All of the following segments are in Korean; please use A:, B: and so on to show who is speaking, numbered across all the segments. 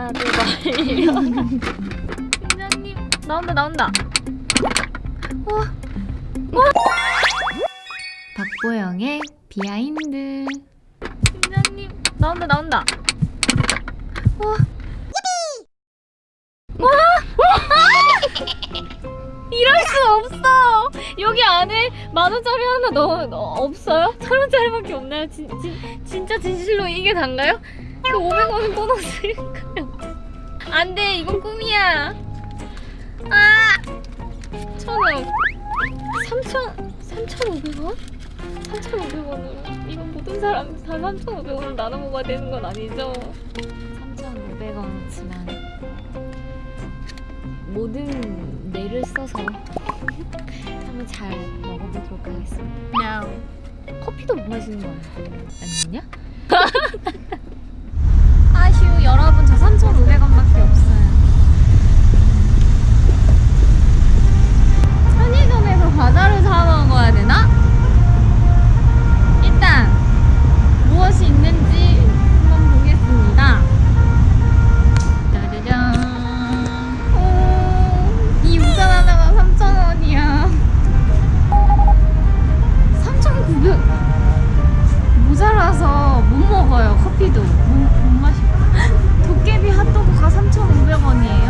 A: 카드 발려 팀장님 나온다 나온다 와. 와. 박보영의 비하인드 팀장님 나온다 나온다 와. 와. 이럴 수 없어 여기 안에 만 원짜리 하나 넣어 넣어- 없어요? 천 원짜리밖에 없나요? 진, 진, 진짜 진실로 이게 단가요? 그 500원은 보너스일까요? 안돼 이건 꿈이야 아 천원 3천 3,500원? 3,500원으로 이건 모든 사람 다 3,500원을 나눠 먹어야 되는 건 아니죠? 3,500원이지만 모든 뇌를 써서 한번 잘 먹어보도록 하겠습니다. 커피도 못 마시는 거 아니냐? 커피도 못, 못 마시고. 도깨비 핫도그가 3,500원이에요.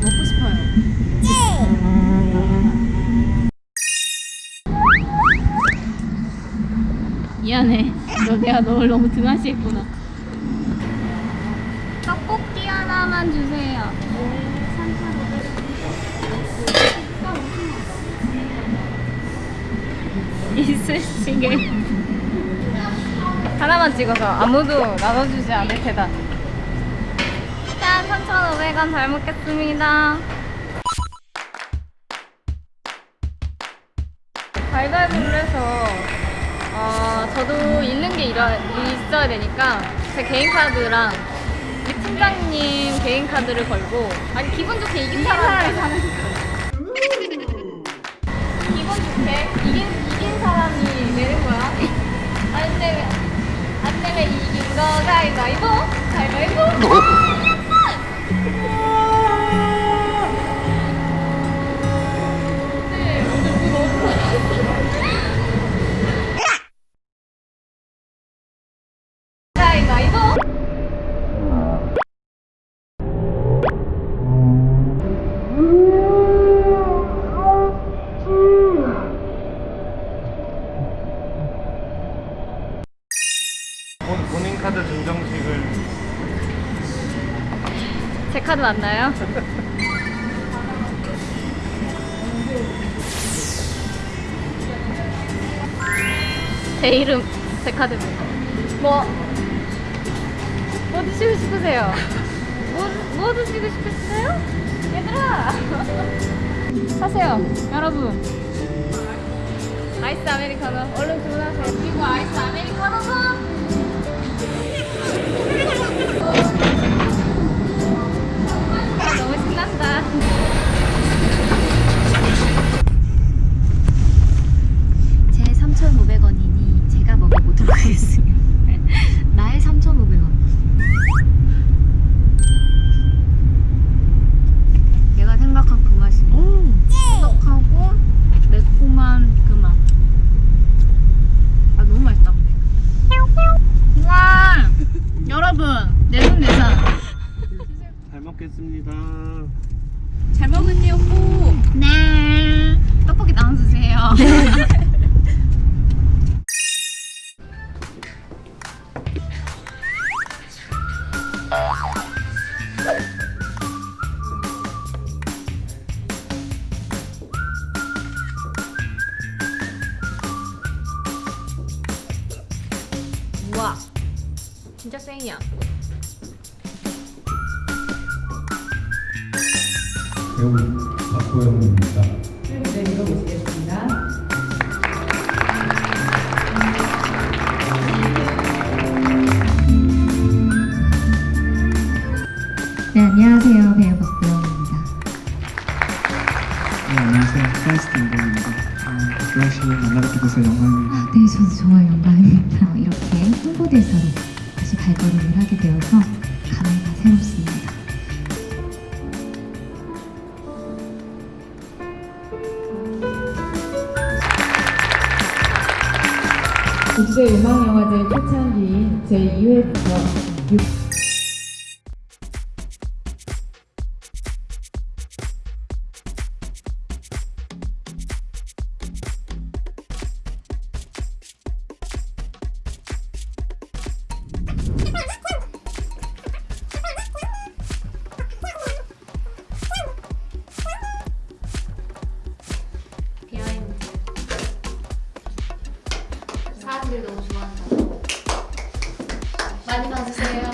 A: 먹고 싶어요. 미안해. 너 내가 널 너무 등한시했구나. 떡볶이 하나만 주세요. 이쑤시개 하나만 찍어서 아무도 나눠주지 않을 테다. 짠 3,500원 잘 먹겠습니다. 해서 어, 저도 잃는 게 일어, 있어야 되니까 제 개인 카드랑 우리 팀장님 개인 카드를 걸고 아니 기분 좋게 이긴 사람이 사는 기분 좋게 이긴, 이긴 사람이 내는 거야. 안 되면 안 되면 이긴 거 가위바위보
B: 카드
A: 맞나요? 제 이름 제 카드입니다. 뭐, 뭐 드시고 싶으세요? 뭐, 뭐 드시고 싶으세요? 얘들아! 사세요, 여러분. 아이스 아메리카노 얼른 주문하세요. 그리고 아이스 아메리카노도 아, 너무 신난다. 제 3,500원이니 제가 먹어보도록 하겠습니다. 나의 3,500원. 내가 생각한 그 맛이네. 꾸덕하고 매콤한 그 맛. 아 너무 맛있다 근데. 와 여러분 내돈 내산.
B: 잘 먹겠습니다.
C: 잘 먹었니 오빠?
A: 네. 떡볶이 나눠주세요. 우와. 진짜 생이야.
D: 배우 박보영입니다.
C: 네, 읽어보시겠습니다.
E: 네, 안녕하세요. 배우 박보영입니다.
F: 네, 안녕하세요. 카이스트 이동입니다. 어, 조영 씨 만나뵙게 돼서 영광입니다.
E: 아, 네, 저도 정말 영광입니다. 이렇게 홍보대사로 다시 발걸음을 하게 되어서 감회가 새롭습니다.
G: 국제음악영화제 초창기인 제2회부터 6
A: 사람들이 너무 좋아한다고. 많이 봐주세요.